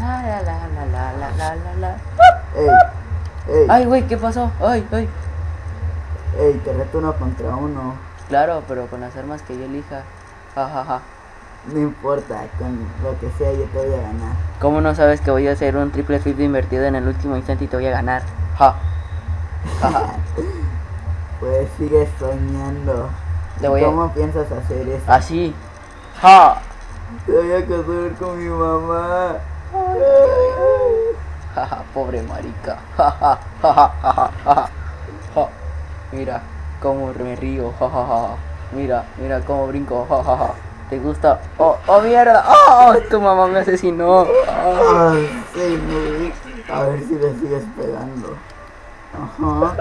La, la, la, la, la, la, la, la, la. Ey, ey, Ay, güey, ¿qué pasó? Ay, ay. ey, te reto uno contra uno. Claro, pero con las armas que yo elija. Ja, ja, ja. No importa, con lo que sea yo te voy a ganar. ¿Cómo no sabes que voy a hacer un triple flip invertido en el último instante y te voy a ganar? Ja. Ja, ja. Pues sigue soñando. Voy a- ¿Cómo piensas hacer eso? Así. Ja. Te voy a casar con mi mamá. Pobre marica. Mira cómo me río. Mira, mira cómo brinco. ¿Te gusta? Oh, oh mierda. Oh, tu mamá me asesinó. Ay. A ver si le sigues pegando. Ajá.